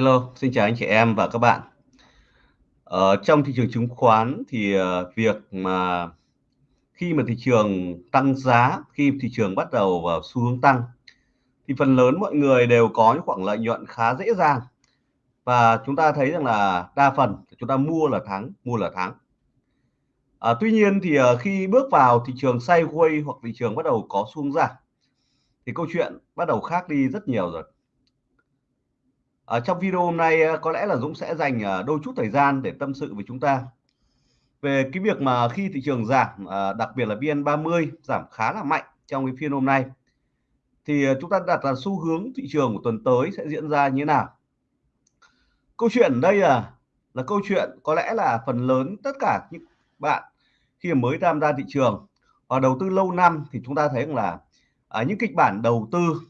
Hello, xin chào anh chị em và các bạn. Ở trong thị trường chứng khoán thì, ờ, việc mà khi mà thị trường tăng giá, khi thị trường bắt đầu vào xu hướng tăng thì phần lớn mọi người đều có những khoản lợi nhuận khá dễ dàng. Và chúng ta thấy rằng là đa phần chúng ta mua là thắng, mua là thắng. À, tuy nhiên thì, khi bước vào thị trường sideways hoặc thị trường bắt đầu có xu hướng giảm thì câu chuyện bắt đầu khác đi rất nhiều rồi. Ở trong video hôm nay ờ, có lẽ là Dũng sẽ dành ờ, đôi chút thời gian để tâm sự với chúng ta về cái việc mà khi thị trường giảm, đặc biệt là VN30 giảm khá là mạnh trong cái phiên hôm nay thì chúng ta đặt là xu hướng thị trường của tuần tới sẽ diễn ra như thế nào. Câu chuyện đây là là câu chuyện có lẽ là phần lớn tất cả những bạn khi mới tham gia thị trường và đầu tư lâu năm thì chúng ta thấy rằng là à, những kịch bản đầu tư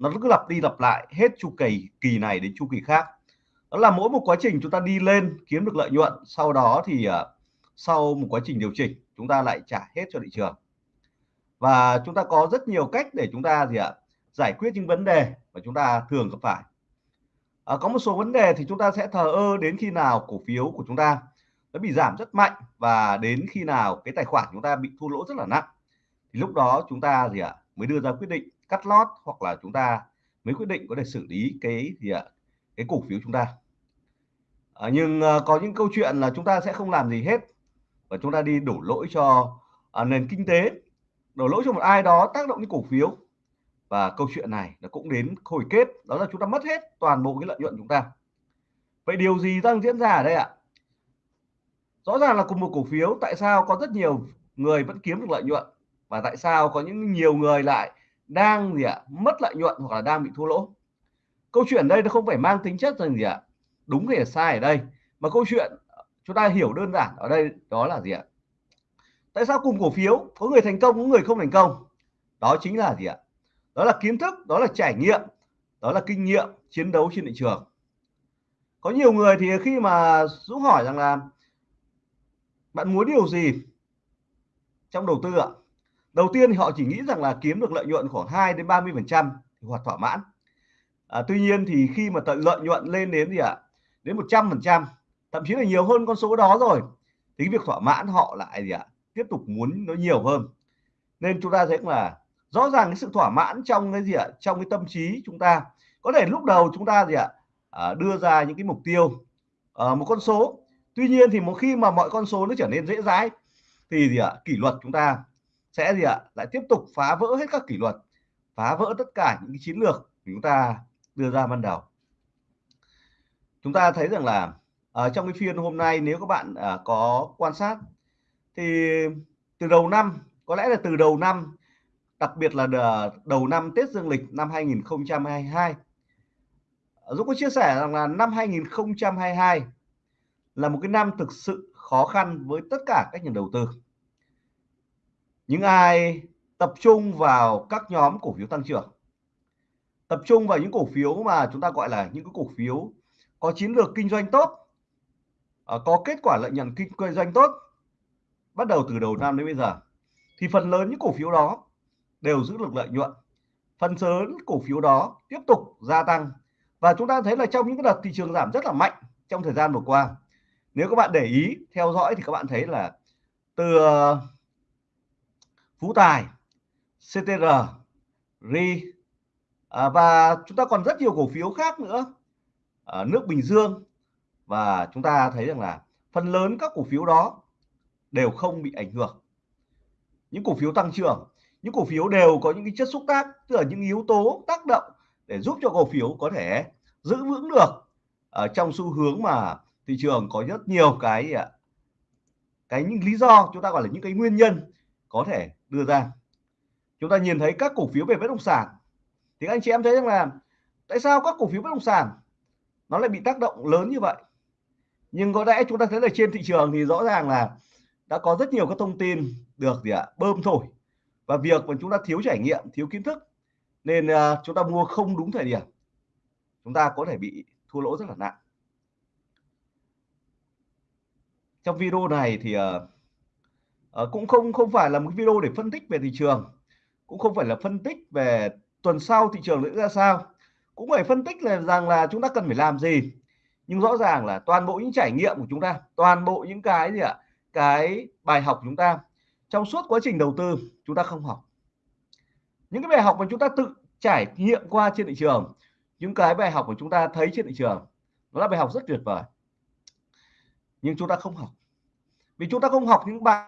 nó cứ lặp đi lặp lại hết chu kỳ kỳ này đến chu kỳ khác. Đó là mỗi một quá trình chúng ta đi lên kiếm được lợi nhuận sau đó thì uh, sau một quá trình điều chỉnh chúng ta lại trả hết cho thị trường. Và chúng ta có rất nhiều cách để chúng ta gì ạ giải quyết những vấn đề mà chúng ta thường gặp phải. À, có một số vấn đề thì chúng ta sẽ thờ ơ đến khi nào cổ phiếu của chúng ta nó bị giảm rất mạnh và đến khi nào cái tài khoản chúng ta bị thua lỗ rất là nặng. Thì lúc đó chúng ta gì ạ mới đưa ra quyết định cắt lót hoặc là chúng ta mới quyết định có thể xử lý cái gì ạ? Cái cổ phiếu chúng ta. À, nhưng à, có những câu chuyện là chúng ta sẽ không làm gì hết và chúng ta đi đổ lỗi cho à, nền kinh tế. Đổ lỗi cho một ai đó tác động đến cổ phiếu. Và câu chuyện này nó cũng đến hồi kết đó là chúng ta mất hết toàn bộ cái lợi nhuận chúng ta. Vậy điều gì đang diễn ra ở đây ạ? Rõ ràng là cùng một cổ phiếu tại sao có rất nhiều người vẫn kiếm được lợi nhuận? Và tại sao có những nhiều người lại đang gì ạ, mất lợi nhuận hoặc là đang bị thua lỗ? Câu chuyện đây nó không phải mang tính chất rằng gì ạ, đúng hay là sai ở đây, mà câu chuyện, chúng ta hiểu đơn giản ở đây đó là gì ạ? Tại sao cùng cổ phiếu, có người thành công, có người không thành công? Đó chính là gì ạ? Đó là kiến thức, đó là trải nghiệm, đó là kinh nghiệm chiến đấu trên thị trường. Có nhiều người thì khi mà Dũng hỏi rằng là, bạn muốn điều gì trong đầu tư ạ? Đầu tiên thì họ chỉ nghĩ rằng là kiếm được lợi nhuận khoảng 2 đến 30 phần trăm hoặc thỏa mãn. À, tuy nhiên thì khi mà tận lợi nhuận lên đến gì ạ? Đến 100 phần trăm thậm chí là nhiều hơn con số đó rồi thì cái việc thỏa mãn họ lại gì ạ? Tiếp tục muốn nó nhiều hơn. Nên chúng ta thấy là rõ ràng cái sự thỏa mãn trong cái gì ạ? Trong cái tâm trí chúng ta có thể lúc đầu chúng ta gì ạ? À, đưa ra những cái mục tiêu à, một con số. Tuy nhiên thì một khi mà mọi con số nó trở nên dễ dãi thì gì ạ? Kỷ luật chúng ta sẽ gì ạ? Lại tiếp tục phá vỡ hết các kỷ luật phá vỡ tất cả những cái chiến lược chúng ta đưa ra ban đầu. Chúng ta thấy rằng là ở trong cái phiên hôm nay nếu các bạn à, có quan sát thì từ đầu năm có lẽ là từ đầu năm đặc biệt là đầu năm Tết Dương lịch năm 2022 Dũng có chia sẻ rằng là năm 2022 là một cái năm thực sự khó khăn với tất cả các nhà đầu tư những ai tập trung vào các nhóm cổ phiếu tăng trưởng, tập trung vào những cổ phiếu mà chúng ta gọi là những cái cổ phiếu có chiến lược kinh doanh tốt ờ, có kết quả lợi nhuận kinh doanh tốt, bắt đầu từ đầu năm đến bây giờ, thì phần lớn những cổ phiếu đó đều giữ được lợi nhuận. Phần lớn cổ phiếu đó tiếp tục gia tăng. Và chúng ta thấy là trong những cái đợt thị trường giảm rất là mạnh trong thời gian vừa qua. Nếu các bạn để ý, theo dõi thì các bạn thấy là từ ờ, Phú Tài, CTR, RI à, và chúng ta còn rất nhiều cổ phiếu khác nữa à, nước Bình Dương. Và chúng ta thấy rằng là phần lớn các cổ phiếu đó đều không bị ảnh hưởng. Những cổ phiếu tăng trưởng những cổ phiếu đều có những cái chất xúc tác tức là những yếu tố tác động để giúp cho cổ phiếu có thể giữ vững được ở trong xu hướng mà thị trường có rất nhiều cái à, cái những lý do chúng ta gọi là những cái nguyên nhân có thể đưa ra. Chúng ta nhìn thấy các cổ phiếu về bất động sản. Thì anh chị em thấy rằng là tại sao các cổ phiếu bất động sản nó lại bị tác động lớn như vậy? Nhưng có lẽ chúng ta thấy là trên thị trường thì rõ ràng là đã có rất nhiều các thông tin được gì ạ bơm thổi. Và việc mà chúng ta thiếu trải nghiệm thiếu kiến thức nên uh, chúng ta mua không đúng thời điểm. Chúng ta có thể bị thua lỗ rất là nặng. Trong video này thì uh, à, cũng không không phải là một video để phân tích về thị trường cũng không phải là phân tích về tuần sau thị trường sẽ ra sao. Cũng phải phân tích là rằng là chúng ta cần phải làm gì. Nhưng rõ ràng là toàn bộ những trải nghiệm của chúng ta toàn bộ những cái gì ạ cái bài học của chúng ta trong suốt quá trình đầu tư chúng ta không học. Những cái bài học mà chúng ta tự trải nghiệm qua trên thị trường những cái bài học của chúng ta thấy trên thị trường nó là bài học rất tuyệt vời. Nhưng chúng ta không học. Vì chúng ta không học những bài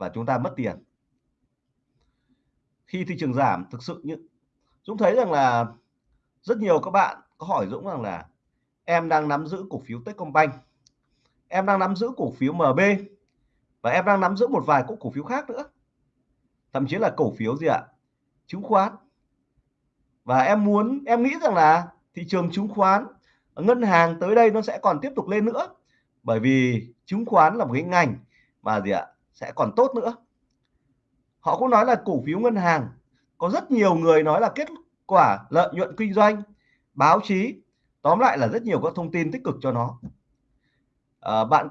và chúng ta mất tiền. Khi thị trường giảm, thực sự như Dũng thấy rằng là rất nhiều các bạn có hỏi Dũng rằng là em đang nắm giữ cổ phiếu Techcombank, em đang nắm giữ cổ phiếu MB và em đang nắm giữ một vài cổ phiếu khác nữa. Thậm chí là cổ phiếu gì ạ? Chứng khoán. Và em muốn, em nghĩ rằng là thị trường chứng khoán, ngân hàng tới đây nó sẽ còn tiếp tục lên nữa. Bởi vì chứng khoán là một cái ngành mà gì ạ? Sẽ còn tốt nữa. Họ cũng nói là cổ phiếu ngân hàng có rất nhiều người nói là kết quả lợi nhuận kinh doanh báo chí tóm lại là rất nhiều các thông tin tích cực cho nó. À, bạn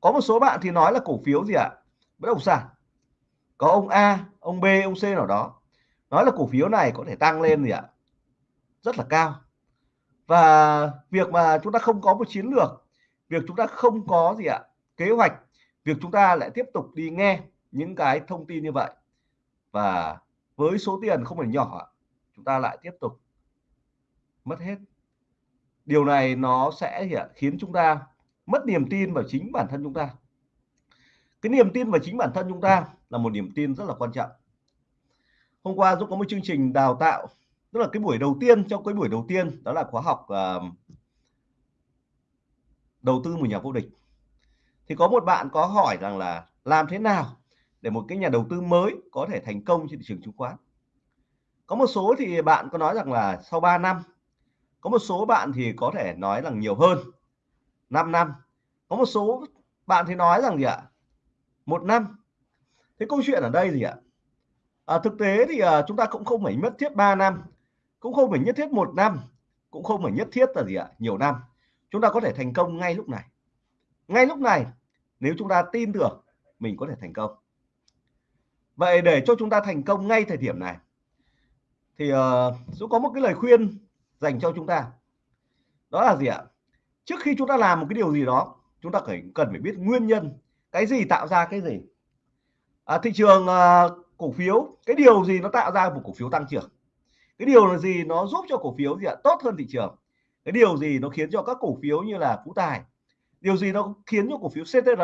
có một số bạn thì nói là cổ phiếu gì ạ? Bất động sản. Có ông A ông B ông C nào đó nói là cổ phiếu này có thể tăng lên gì ạ? Rất là cao. Và việc mà chúng ta không có một chiến lược việc chúng ta không có gì ạ? Kế hoạch việc chúng ta lại tiếp tục đi nghe những cái thông tin như vậy. Và với số tiền không phải nhỏ chúng ta lại tiếp tục mất hết. Điều này nó sẽ khiến chúng ta mất niềm tin vào chính bản thân chúng ta. Cái niềm tin vào chính bản thân chúng ta là một niềm tin rất là quan trọng. Hôm qua Dũng có một chương trình đào tạo tức là cái buổi đầu tiên trong cái buổi đầu tiên đó là khóa học uh, đầu tư một nhà vô địch thì có một bạn có hỏi rằng là làm thế nào để một cái nhà đầu tư mới có thể thành công trên thị trường chứng khoán? Có một số thì bạn có nói rằng là sau 3 năm có một số bạn thì có thể nói rằng nhiều hơn 5 năm. Có một số bạn thì nói rằng gì ạ? Một năm. Thế câu chuyện ở đây gì ạ? À, thực tế thì à, chúng ta cũng không phải nhất thiết 3 năm cũng không phải nhất thiết một năm cũng không phải nhất thiết là gì ạ? Nhiều năm. Chúng ta có thể thành công ngay lúc này. Ngay lúc này nếu chúng ta tin tưởng mình có thể thành công. Vậy để cho chúng ta thành công ngay thời điểm này thì uh, Dũng có một cái lời khuyên dành cho chúng ta. Đó là gì ạ? Trước khi chúng ta làm một cái điều gì đó chúng ta phải cần phải biết nguyên nhân cái gì tạo ra cái gì. À, thị trường uh, cổ phiếu cái điều gì nó tạo ra một cổ phiếu tăng trưởng? Cái điều là gì nó giúp cho cổ phiếu gì ạ? Tốt hơn thị trường. Cái điều gì nó khiến cho các cổ phiếu như là phú tài điều gì nó khiến cho cổ phiếu CTR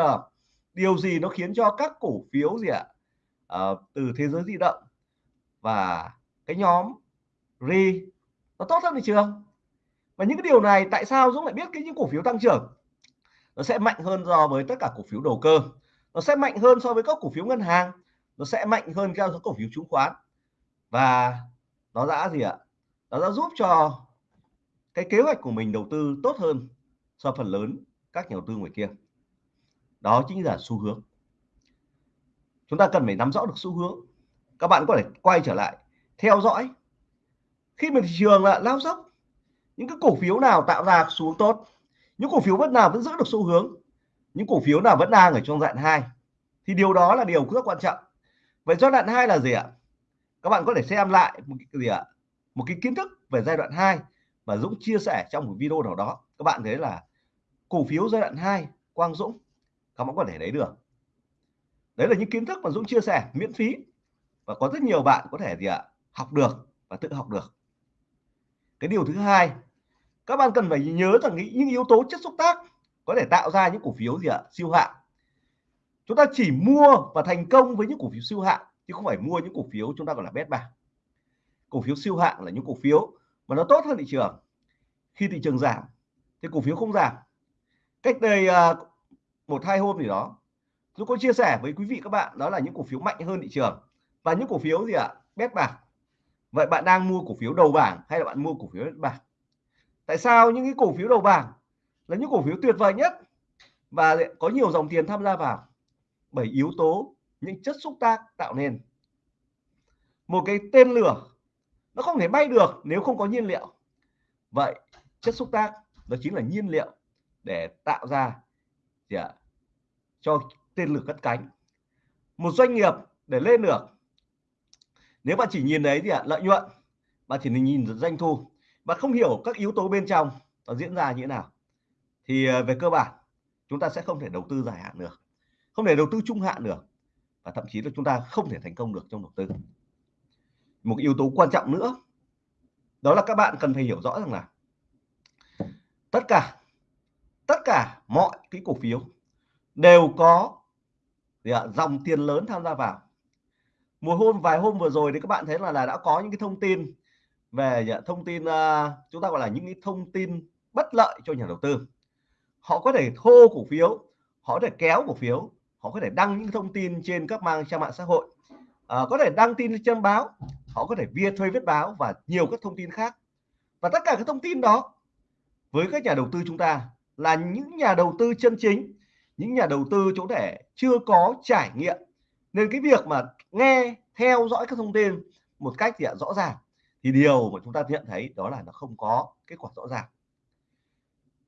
điều gì nó khiến cho các cổ phiếu gì ạ? À, từ thế giới di động và cái nhóm ri nó tốt hơn thị trường và những cái điều này tại sao Dũng lại biết cái những cổ phiếu tăng trưởng? Nó sẽ mạnh hơn so với tất cả cổ phiếu đầu cơ. Nó sẽ mạnh hơn so với các cổ phiếu ngân hàng. Nó sẽ mạnh hơn các cổ phiếu chứng khoán. Và nó đã gì ạ? Nó đã giúp cho cái kế hoạch của mình đầu tư tốt hơn so phần lớn các nhà đầu tư ngoài kia. Đó chính là xu hướng. Chúng ta cần phải nắm rõ được xu hướng. Các bạn có thể quay trở lại, theo dõi. Khi mà thị trường là lao dốc, những cái cổ phiếu nào tạo ra xu hướng tốt, những cổ phiếu vẫn nào vẫn giữ được xu hướng, những cổ phiếu nào vẫn đang ở trong đoạn 2 thì điều đó là điều rất quan trọng. Vậy giai đoạn 2 là gì ạ? Các bạn có thể xem lại một cái gì ạ? Một cái kiến thức về giai đoạn 2 mà Dũng chia sẻ trong một video nào đó. Các bạn thấy là cổ phiếu giai đoạn 2 Quang Dũng. Các bạn có thể lấy được. Đấy là những kiến thức mà Dũng chia sẻ, miễn phí. Và có rất nhiều bạn có thể gì ạ, học được và tự học được. Cái điều thứ hai, các bạn cần phải nhớ rằng những yếu tố chất xúc tác có thể tạo ra những cổ phiếu gì ạ, siêu hạng. Chúng ta chỉ mua và thành công với những cổ phiếu siêu hạng, chứ không phải mua những cổ phiếu chúng ta gọi là bét bạc. Cổ phiếu siêu hạng là những cổ phiếu mà nó tốt hơn thị trường. Khi thị trường giảm, thì cổ phiếu không giảm cách đây à, một, hai hôm gì đó tôi có chia sẻ với quý vị các bạn, đó là những cổ phiếu mạnh hơn thị trường. Và những cổ phiếu gì ạ? Bét bạc. Vậy bạn đang mua cổ phiếu đầu bảng hay là bạn mua cổ phiếu bét bạc? Tại sao những cái cổ phiếu đầu bảng là những cổ phiếu tuyệt vời nhất và có nhiều dòng tiền tham gia vào? Bởi yếu tố, những chất xúc tác tạo nên. Một cái tên lửa, nó không thể bay được nếu không có nhiên liệu. Vậy chất xúc tác, đó chính là nhiên liệu để tạo ra gì ạ? cho tên lửa cất cánh. Một doanh nghiệp để lên được. Nếu bạn chỉ nhìn đấy thì ạ, lợi nhuận, bạn chỉ nhìn doanh thu và không hiểu các yếu tố bên trong nó diễn ra như thế nào, thì ờ, về cơ bản, chúng ta sẽ không thể đầu tư dài hạn được, không thể đầu tư trung hạn được, và thậm chí là chúng ta không thể thành công được trong đầu tư. Một yếu tố quan trọng nữa, đó là các bạn cần phải hiểu rõ rằng là tất cả tất cả mọi cái cổ phiếu đều có ạ, dòng tiền lớn tham gia vào. Một hôm vài hôm vừa rồi thì các bạn thấy là là đã có những cái thông tin về thông tin uh, chúng ta gọi là những cái thông tin bất lợi cho nhà đầu tư. Họ có thể thô cổ phiếu họ có thể kéo cổ phiếu họ có thể đăng những thông tin trên các mang trang mạng xã hội à, có thể đăng tin trên báo họ có thể via thuê viết báo và nhiều các thông tin khác. Và tất cả các thông tin đó với các nhà đầu tư chúng ta là những nhà đầu tư chân chính, những nhà đầu tư chỗ thể chưa có trải nghiệm. Nên cái việc mà nghe, theo dõi các thông tin một cách thì rõ ràng thì điều mà chúng ta nhận thấy đó là nó không có kết quả rõ ràng.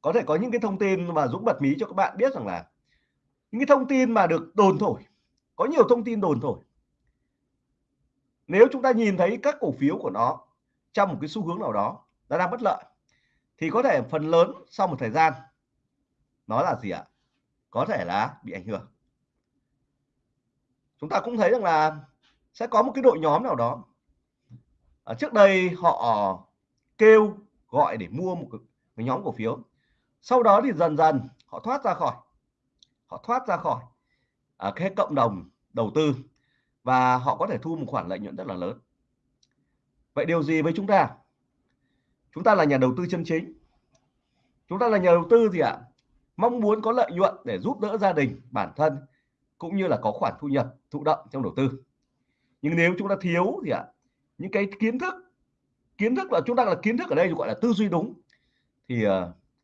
Có thể có những cái thông tin mà Dũng bật mí cho các bạn biết rằng là những cái thông tin mà được đồn thổi, có nhiều thông tin đồn thổi. Nếu chúng ta nhìn thấy các cổ phiếu của nó trong một cái xu hướng nào đó nó đang bất lợi, thì có thể phần lớn sau một thời gian nó là gì ạ? Có thể là bị ảnh hưởng. Chúng ta cũng thấy rằng là sẽ có một cái đội nhóm nào đó. Ở trước đây họ kêu gọi để mua một cái nhóm cổ phiếu. Sau đó thì dần dần họ thoát ra khỏi. Họ thoát ra khỏi à, cái cộng đồng đầu tư và họ có thể thu một khoản lợi nhuận rất là lớn. Vậy điều gì với chúng ta? Chúng ta là nhà đầu tư chân chính. Chúng ta là nhà đầu tư gì ạ? Mong muốn có lợi nhuận để giúp đỡ gia đình bản thân cũng như là có khoản thu nhập thụ động trong đầu tư. Nhưng nếu chúng ta thiếu thì ạ? Những cái kiến thức kiến thức là chúng ta là kiến thức ở đây gọi là tư duy đúng. Thì uh,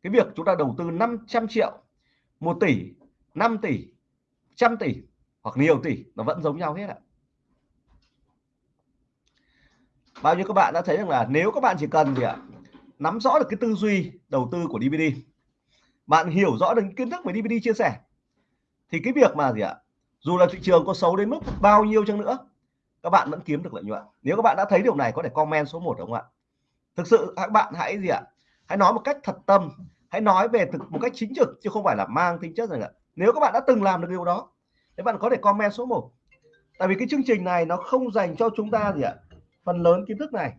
cái việc chúng ta đầu tư 500 triệu 1 tỷ 5 tỷ trăm tỷ hoặc nhiều tỷ nó vẫn giống nhau hết ạ. Bao nhiêu các bạn đã thấy rằng là nếu các bạn chỉ cần gì ạ? Nắm rõ được cái tư duy đầu tư của DVD bạn hiểu rõ được kiến thức mà DVD chia sẻ, thì cái việc mà gì ạ? Dù là thị trường có xấu đến mức bao nhiêu chăng nữa, các bạn vẫn kiếm được lợi nhuận. Nếu các bạn đã thấy điều này, có thể comment số 1 đúng không ạ? Thực sự, các bạn hãy gì ạ? Hãy nói một cách thật tâm, hãy nói về thực, một cách chính trực, chứ không phải là mang tính chất rằng ạ nếu các bạn đã từng làm được điều đó, thì bạn có thể comment số 1 tại vì cái chương trình này nó không dành cho chúng ta gì ạ? Phần lớn kiến thức này.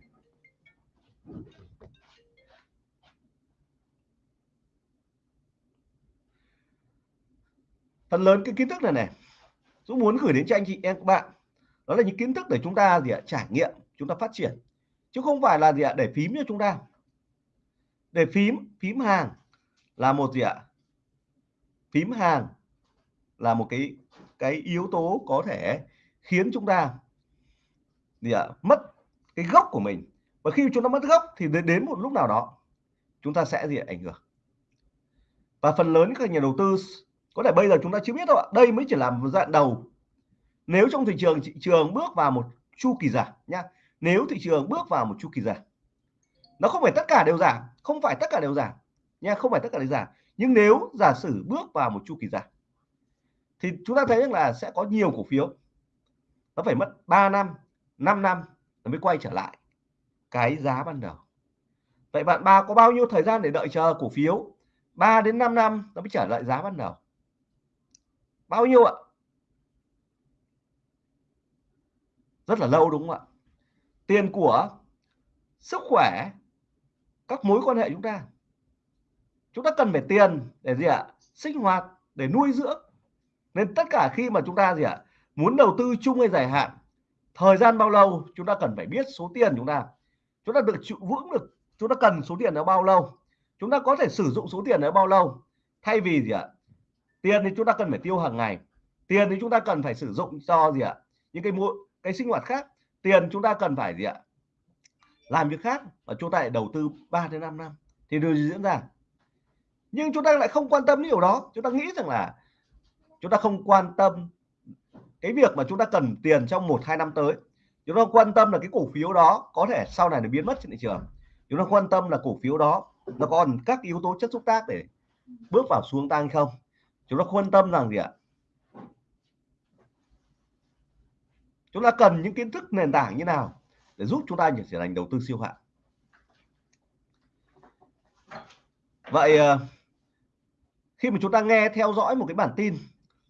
Phần lớn cái kiến thức này này. Dũng muốn gửi đến cho anh chị, em, các bạn. Đó là những kiến thức để chúng ta gì ạ, trải nghiệm, chúng ta phát triển. Chứ không phải là gì ạ, để phím cho chúng ta. Để phím phím hàng là một gì ạ? Phím hàng là một cái cái yếu tố có thể khiến chúng ta gì ạ, mất cái gốc của mình. Và khi chúng ta mất gốc thì đến một lúc nào đó, chúng ta sẽ gì ạ? ảnh hưởng. Và phần lớn các nhà đầu tư có thể bây giờ chúng ta chưa biết đâu ạ. Đây mới chỉ là một dạng đầu. Nếu trong thị trường thị trường bước vào một chu kỳ giảm nhá. Nếu thị trường bước vào một chu kỳ giảm, nó không phải tất cả đều giảm, không phải tất cả đều giảm nha không phải tất cả đều giảm. Nhưng nếu giả sử bước vào một chu kỳ giảm, thì chúng ta thấy là sẽ có nhiều cổ phiếu. Nó phải mất 3 năm 5 năm nó mới quay trở lại cái giá ban đầu. Vậy bạn ba có bao nhiêu thời gian để đợi chờ cổ phiếu? 3 đến 5 năm nó mới trở lại giá ban đầu bao nhiêu ạ? Rất là lâu đúng không ạ? Tiền của sức khỏe, các mối quan hệ chúng ta. Chúng ta cần phải tiền để gì ạ? Sinh hoạt, để nuôi dưỡng. Nên tất cả khi mà chúng ta gì ạ? Muốn đầu tư chung hay dài hạn, thời gian bao lâu chúng ta cần phải biết số tiền chúng ta. Chúng ta được chịu vững được, chúng ta cần số tiền nó bao lâu. Chúng ta có thể sử dụng số tiền đó bao lâu. Thay vì gì ạ? Tiền thì chúng ta cần phải tiêu hàng ngày, tiền thì chúng ta cần phải sử dụng cho gì ạ? Những cái mua cái sinh hoạt khác. Tiền chúng ta cần phải gì ạ? Làm việc khác và chúng ta lại đầu tư 3 đến 5 năm. Thì điều gì diễn ra? Nhưng chúng ta lại không quan tâm đến điều đó. Chúng ta nghĩ rằng là chúng ta không quan tâm cái việc mà chúng ta cần tiền trong một, hai năm tới. Chúng ta quan tâm là cái cổ phiếu đó có thể sau này nó biến mất trên thị trường. Chúng ta quan tâm là cổ phiếu đó nó còn các yếu tố chất xúc tác để bước vào xuống tăng không? Chúng ta quan tâm rằng gì ạ? Chúng ta cần những kiến thức nền tảng như nào để giúp chúng ta trở thành đầu tư siêu hạng? Vậy ờ, khi mà chúng ta nghe theo dõi một cái bản tin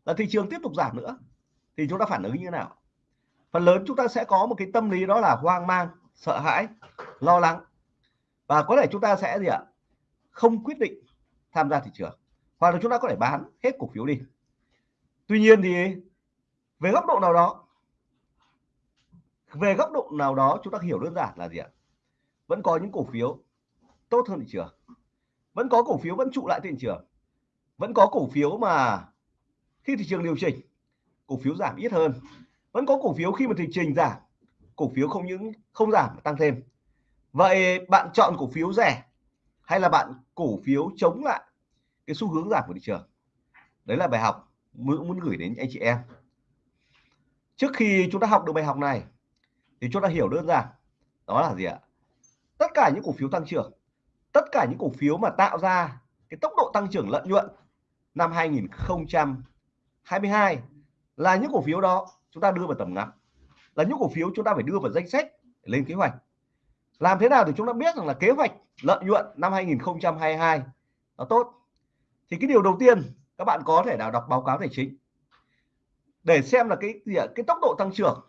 là thị trường tiếp tục giảm nữa, thì chúng ta phản ứng như thế nào? Phần lớn chúng ta sẽ có một cái tâm lý đó là hoang mang, sợ hãi, lo lắng. Và có thể chúng ta sẽ gì ạ? Không quyết định tham gia thị trường hoặc là chúng ta có thể bán hết cổ phiếu đi. Tuy nhiên thì, về góc độ nào đó, về góc độ nào đó chúng ta hiểu đơn giản là gì ạ? Vẫn có những cổ phiếu tốt hơn thị trường. Vẫn có cổ phiếu vẫn trụ lại thị trường. Vẫn có cổ phiếu mà khi thị trường điều chỉnh, cổ phiếu giảm ít hơn. Vẫn có cổ phiếu khi mà thị trường giảm, cổ phiếu không những không giảm mà tăng thêm. Vậy bạn chọn cổ phiếu rẻ hay là bạn cổ phiếu chống lại cái xu hướng giảm của thị trường. Đấy là bài học muốn muốn gửi đến anh chị em. Trước khi chúng ta học được bài học này, thì chúng ta hiểu đơn giản, đó là gì ạ? Tất cả những cổ phiếu tăng trưởng, tất cả những cổ phiếu mà tạo ra cái tốc độ tăng trưởng lợi nhuận năm 2022 là những cổ phiếu đó chúng ta đưa vào tầm ngắm, là những cổ phiếu chúng ta phải đưa vào danh sách lên kế hoạch. Làm thế nào thì chúng ta biết rằng là kế hoạch lợi nhuận năm 2022 nó tốt? Thì cái điều đầu tiên các bạn có thể nào đọc báo cáo tài chính. Để xem là cái gì ạ? Cái tốc độ tăng trưởng.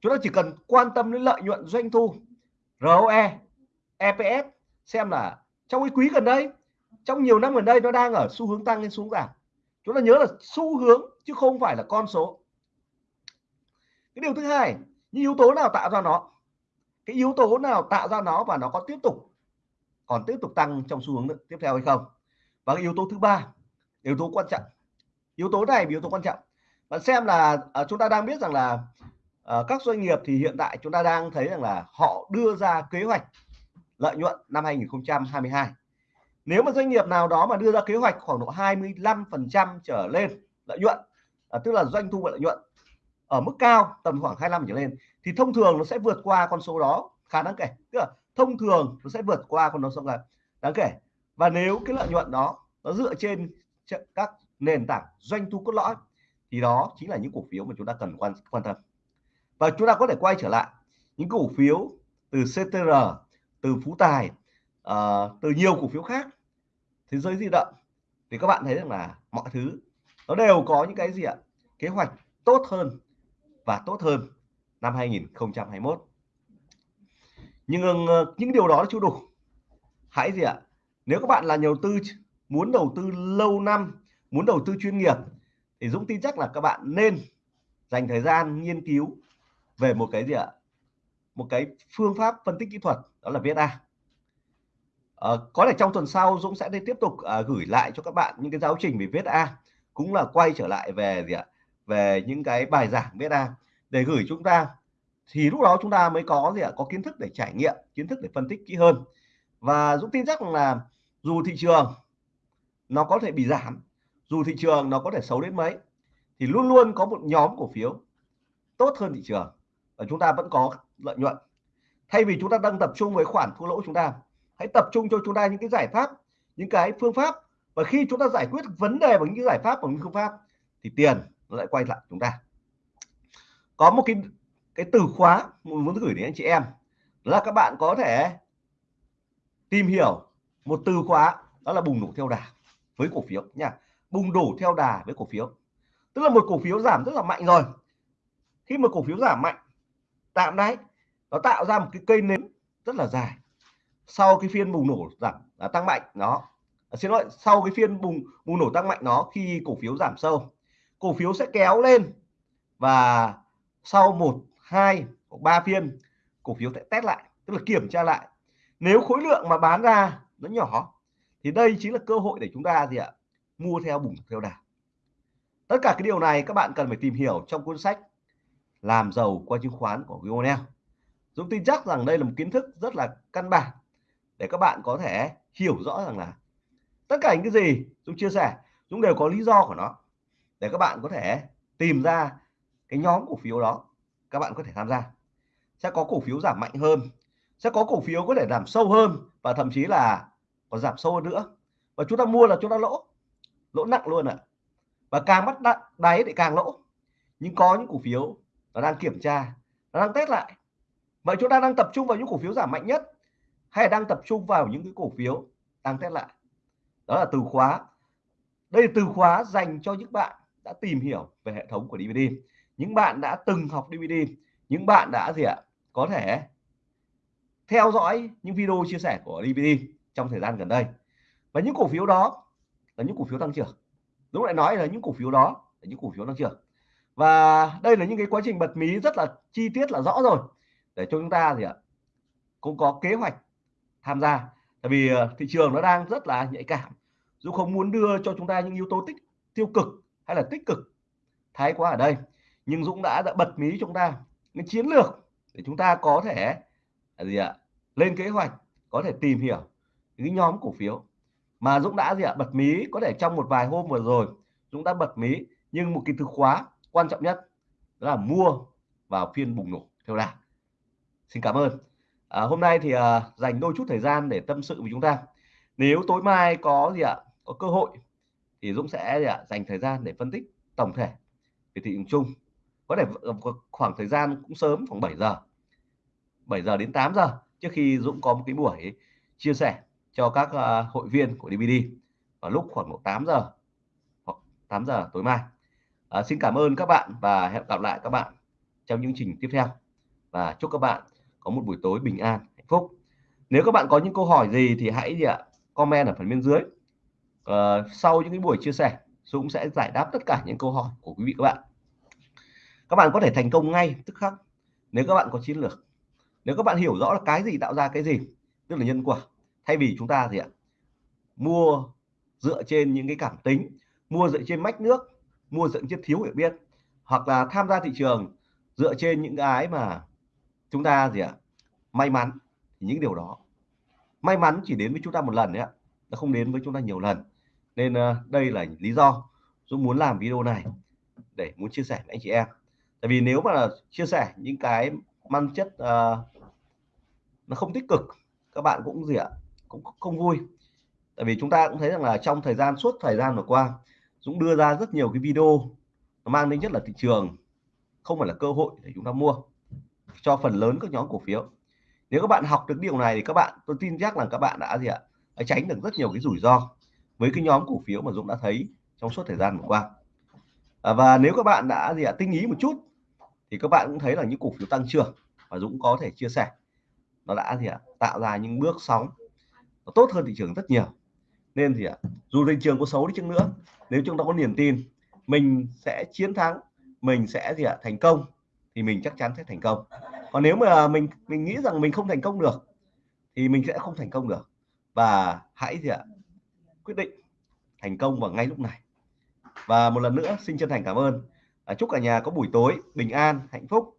Chúng ta chỉ cần quan tâm đến lợi nhuận doanh thu ROE EPS xem là trong cái quý gần đây, trong nhiều năm gần đây nó đang ở xu hướng tăng lên xuống giảm. Chúng ta nhớ là xu hướng chứ không phải là con số. Cái điều thứ hai, những yếu tố nào tạo ra nó? Cái yếu tố nào tạo ra nó và nó có tiếp tục, còn tiếp tục tăng trong xu hướng tiếp theo hay không? Và cái yếu tố thứ ba yếu tố quan trọng. Yếu tố này yếu tố quan trọng. Bạn xem là à, chúng ta đang biết rằng là à, các doanh nghiệp thì hiện tại chúng ta đang thấy rằng là họ đưa ra kế hoạch lợi nhuận năm 2022 nếu mà doanh nghiệp nào đó mà đưa ra kế hoạch khoảng độ 25 phần trăm trở lên lợi nhuận à, tức là doanh thu và lợi nhuận ở mức cao tầm khoảng 25 trở lên thì thông thường nó sẽ vượt qua con số đó khá đáng kể. Tức là thông thường nó sẽ vượt qua con số là đáng kể và nếu cái lợi nhuận đó nó dựa trên các nền tảng doanh thu cốt lõi thì đó chính là những cổ phiếu mà chúng ta cần quan quan tâm. Và chúng ta có thể quay trở lại những cổ phiếu từ CTR từ Phú Tài uh, từ nhiều cổ phiếu khác thế giới di động thì các bạn thấy rằng là mọi thứ nó đều có những cái gì ạ? Kế hoạch tốt hơn và tốt hơn năm 2021 nhưng ờ, những điều đó chưa đủ. Hãy gì ạ? Nếu các bạn là nhà đầu tư muốn đầu tư lâu năm muốn đầu tư chuyên nghiệp thì Dũng tin chắc là các bạn nên dành thời gian nghiên cứu về một cái gì ạ? Một cái phương pháp phân tích kỹ thuật đó là VSA à, ờ, có thể trong tuần sau Dũng sẽ tiếp tục à, gửi lại cho các bạn những cái giáo trình về VSA cũng là quay trở lại về gì ạ? Về những cái bài giảng VSA để gửi chúng ta thì lúc đó chúng ta mới có gì ạ? Có kiến thức để trải nghiệm kiến thức để phân tích kỹ hơn và Dũng tin chắc là dù thị trường nó có thể bị giảm, dù thị trường nó có thể xấu đến mấy, thì luôn luôn có một nhóm cổ phiếu tốt hơn thị trường và chúng ta vẫn có lợi nhuận. Thay vì chúng ta đang tập trung với khoản thua lỗ chúng ta, hãy tập trung cho chúng ta những cái giải pháp, những cái phương pháp. Và khi chúng ta giải quyết vấn đề bằng những giải pháp, bằng những phương pháp, thì tiền nó lại quay lại chúng ta. Có một cái cái từ khóa muốn gửi đến anh chị em là các bạn có thể tìm hiểu một từ khóa đó là bùng nổ theo đà với cổ phiếu nha. Bùng nổ theo đà với cổ phiếu. Tức là một cổ phiếu giảm rất là mạnh rồi. Khi mà cổ phiếu giảm mạnh tạm đấy nó tạo ra một cái cây nến rất là dài. Sau cái phiên bùng nổ giảm à, tăng mạnh nó à, xin lỗi sau cái phiên bùng bùng nổ tăng mạnh nó khi cổ phiếu giảm sâu cổ phiếu sẽ kéo lên và sau một hai ba phiên cổ phiếu sẽ test lại tức là kiểm tra lại nếu khối lượng mà bán ra nó nhỏ, thì đây chính là cơ hội để chúng ta gì ạ? Mua theo bùng, theo đà. Tất cả cái điều này các bạn cần phải tìm hiểu trong cuốn sách làm giàu qua chứng khoán của Vionel Dũng tin chắc rằng đây là một kiến thức rất là căn bản để các bạn có thể hiểu rõ rằng là tất cả những cái gì Dũng chia sẻ, Dũng đều có lý do của nó để các bạn có thể tìm ra cái nhóm cổ phiếu đó. Các bạn có thể tham gia. Sẽ có cổ phiếu giảm mạnh hơn sẽ có cổ phiếu có thể giảm sâu hơn và thậm chí là còn giảm sâu hơn nữa. Và chúng ta mua là chúng ta lỗ lỗ nặng luôn ạ. À. và càng bắt đáy thì càng lỗ. Nhưng có những cổ phiếu nó đang kiểm tra, nó đang test lại. Vậy chúng ta đang tập trung vào những cổ phiếu giảm mạnh nhất hay đang tập trung vào những cái cổ phiếu đang test lại? Đó là từ khóa. Đây là từ khóa dành cho những bạn đã tìm hiểu về hệ thống của DVD những bạn đã từng học DVD những bạn đã gì ạ? Có thể theo dõi những video chia sẻ của DVD trong thời gian gần đây. Và những cổ phiếu đó là những cổ phiếu tăng trưởng. Đúng lại nói là những cổ phiếu đó là những cổ phiếu tăng trưởng. Và đây là những cái quá trình bật mí rất là chi tiết là rõ rồi. Để cho chúng ta gì ạ cũng có kế hoạch tham gia. Tại vì ờ, thị trường nó đang rất là nhạy cảm. Dù không muốn đưa cho chúng ta những yếu tố tích tiêu cực hay là tích cực thái quá ở đây nhưng Dũng đã, đã bật mí chúng ta những chiến lược để chúng ta có thể là gì ạ lên kế hoạch có thể tìm hiểu những nhóm cổ phiếu. Mà Dũng đã gì ạ? Bật mí có thể trong một vài hôm vừa rồi Dũng đã bật mí nhưng một cái từ khóa quan trọng nhất là mua vào phiên bùng nổ theo đà. Xin cảm ơn. À, hôm nay thì à, dành đôi chút thời gian để tâm sự với chúng ta. Nếu tối mai có gì ạ? Có cơ hội thì Dũng sẽ gì ạ? Dành thời gian để phân tích tổng thể về thị trường chung. Có thể ờ, khoảng thời gian cũng sớm khoảng 7 giờ. 7 giờ đến 8 giờ trước khi Dũng có một cái buổi chia sẻ cho các uh, hội viên của DVD vào lúc khoảng 8 giờ hoặc 8 giờ tối mai. À, xin cảm ơn các bạn và hẹn gặp lại các bạn trong những trình tiếp theo. Và chúc các bạn có một buổi tối bình an hạnh phúc. Nếu các bạn có những câu hỏi gì thì hãy gì ạ comment ở phần bên dưới. À, sau những cái buổi chia sẻ Dũng sẽ giải đáp tất cả những câu hỏi của quý vị các bạn. Các bạn có thể thành công ngay tức khắc. Nếu các bạn có chiến lược nếu các bạn hiểu rõ là cái gì tạo ra cái gì, tức là nhân quả, thay vì chúng ta gì ạ? Mua dựa trên những cái cảm tính, mua dựa trên mách nước, mua dựa trên thiếu hiểu biết, hoặc là tham gia thị trường dựa trên những cái mà chúng ta gì ạ? May mắn. Thì những điều đó. May mắn chỉ đến với chúng ta một lần đấy ạ. Nó không đến với chúng ta nhiều lần. Nên ờ, đây là lý do Dũng muốn làm video này để muốn chia sẻ với anh chị em. Tại vì nếu mà chia sẻ những cái mang chất uh, ờ, nó không tích cực. Các bạn cũng gì ạ? Cũng không vui. Tại vì chúng ta cũng thấy rằng là trong thời gian suốt thời gian vừa qua Dũng đưa ra rất nhiều cái video nó mang đến nhất là thị trường không phải là cơ hội để chúng ta mua cho phần lớn các nhóm cổ phiếu. Nếu các bạn học được điều này thì các bạn tôi tin chắc là các bạn đã gì ạ? Đã tránh được rất nhiều cái rủi ro với cái nhóm cổ phiếu mà Dũng đã thấy trong suốt thời gian vừa qua. À, và nếu các bạn đã gì ạ? Tinh ý một chút thì các bạn cũng thấy là những cổ phiếu tăng trưởng và Dũng có thể chia sẻ. Nó đã gì ạ? Tạo ra những bước sóng. Nó tốt hơn thị trường rất nhiều. Nên thì ạ? Dù thị trường có xấu đi chăng nữa, nếu chúng ta có niềm tin, mình sẽ chiến thắng, mình sẽ gì ạ? Thành công, thì mình chắc chắn sẽ thành công. Còn nếu mà mình mình nghĩ rằng mình không thành công được, thì mình sẽ không thành công được. Và hãy gì ạ? Quyết định thành công vào ngay lúc này. Và một lần nữa, xin chân thành cảm ơn à, chúc cả nhà có buổi tối bình an hạnh phúc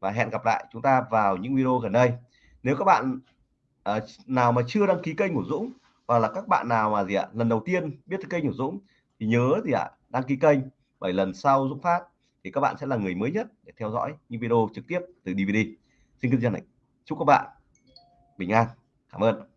và hẹn gặp lại chúng ta vào những video gần đây. Nếu các bạn à, nào mà chưa đăng ký kênh của Dũng hoặc là các bạn nào mà gì ạ lần đầu tiên biết cái kênh của Dũng thì nhớ gì ạ đăng ký kênh bởi lần sau Dũng phát thì các bạn sẽ là người mới nhất để theo dõi những video trực tiếp từ DVD xin kính chân này chúc các bạn bình an. Cảm ơn.